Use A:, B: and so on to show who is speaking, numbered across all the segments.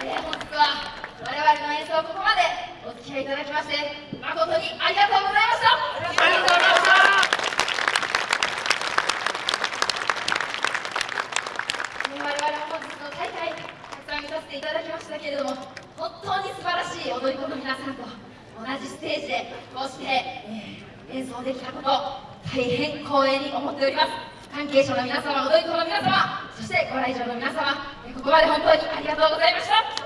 A: えー、本日は我々の演奏ここまでお付き合いいただきまして誠にありがとうございました。ありがとうございました我々は本日の大会たくさん見させていただきましたけれども本当に素晴らしい踊り子の皆さんと同じステージでこうして、えー、演奏できたこと大変光栄に思っております。関係者の皆様踊り子の皆様そしてご来場の皆様ここまで本当にありがとうございました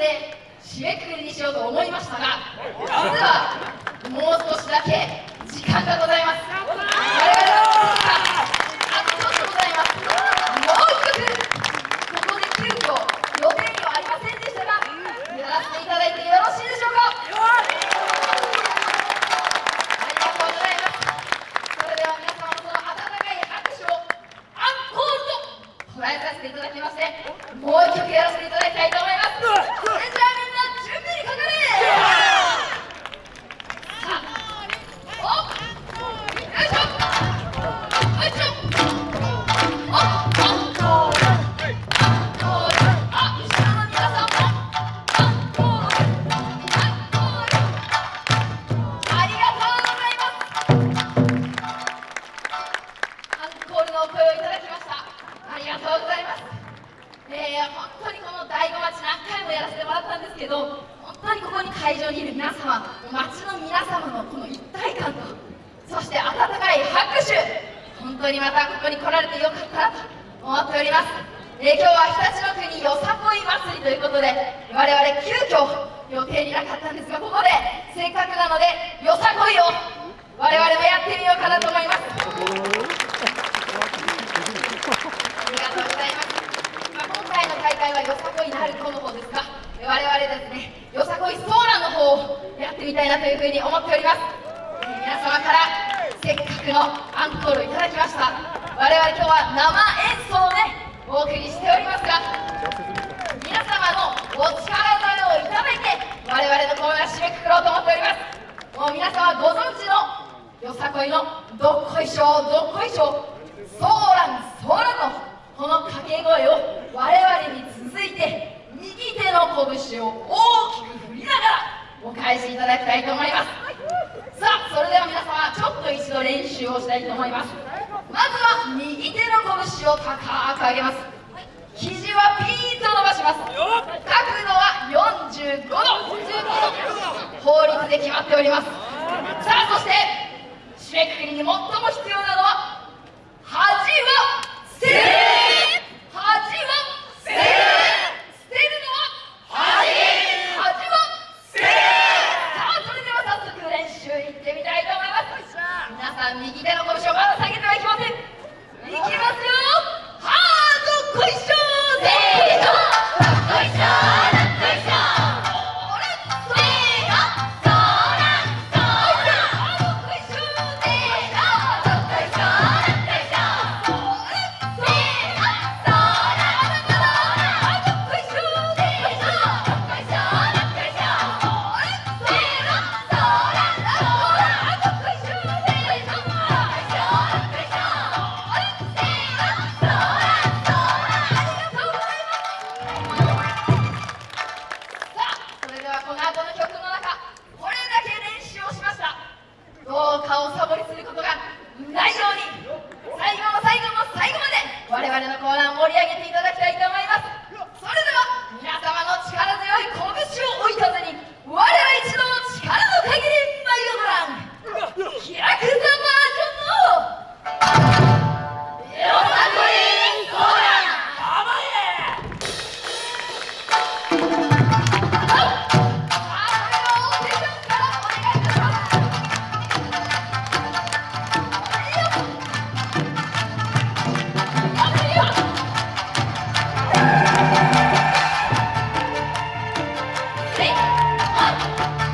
A: で締めくくりにしようと思いましたが実はもう少しだけ時間がございます我々はあとちょっとございますもう一曲ここで急遽予定にはありませんでしたがやらせていただいてよろしいでしょうかありがとうございますそれでは皆様のその温かい拍手をアンコールと捉えさせていただきましてもう一曲やらせていただきたいと思いますけど本当にここに会場にいる皆様街の皆様のこの一体感とそして温かい拍手本当にまたここに来られてよかったなと思っております、え、今日は常陸の国よさこい祭りということで我々急遽予定になかったんですがここでせっかくなのでよさこいを我々もやってみようかなと思います。ありがとうございます、まあ、今回の大会はよさこいなるとの方ですが我々ですねよさこいソーランの方をやってみたいなというふうに思っております、皆様からせっかくのアンコールをいただきました。我々今日は生演奏でお送りしておりますが皆様のお力添えをいただいて我々の公演は締めくくろうと思っております。もう皆様ご存知のよさこいのどっこいしょどっこいしょソーランソーランのこの掛け声を我々に続いて手の拳を大きく振りながらお返しいただきたいと思います。さあそれでは皆様ちょっと一度練習をしたいと思います。まずは右手の拳を高く上げます。肘はピーンと伸ばします。角度は45度。法律で決まっております。さあそして締めくくりに最も必要なのは恥はせ